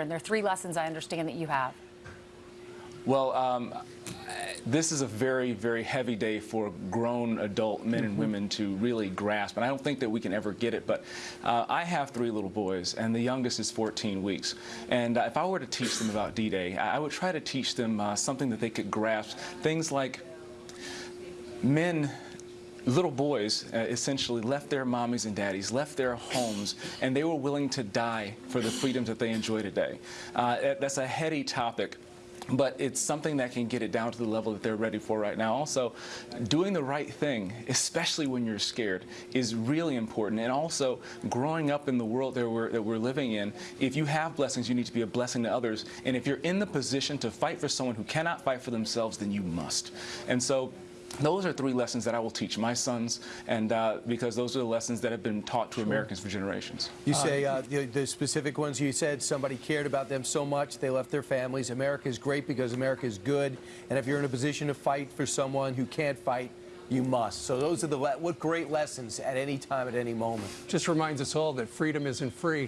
And there are three lessons I understand that you have. Well, um, this is a very, very heavy day for grown adult men and women to really grasp, and I don't think that we can ever get it, but uh, I have three little boys, and the youngest is 14 weeks. And uh, if I were to teach them about D-Day, I I would try to teach them uh, something that they could grasp, things like men little boys uh, essentially left their mommies and daddies, left their homes, and they were willing to die for the freedoms that they enjoy today. Uh, that's a heady topic. But it's something that can get it down to the level that they're ready for right now. Also, doing the right thing, especially when you're scared, is really important. And also, growing up in the world that we're, that we're living in, if you have blessings, you need to be a blessing to others. And if you're in the position to fight for someone who cannot fight for themselves, then you must. And so, those are three lessons that I will teach my sons, and uh, because those are the lessons that have been taught to Americans for generations. You say uh, the, the specific ones you said somebody cared about them so much they left their families. America is great because America is good, and if you're in a position to fight for someone who can't fight, you must. So those are the le- what great lessons at any time, at any moment. Just reminds us all that freedom isn't free.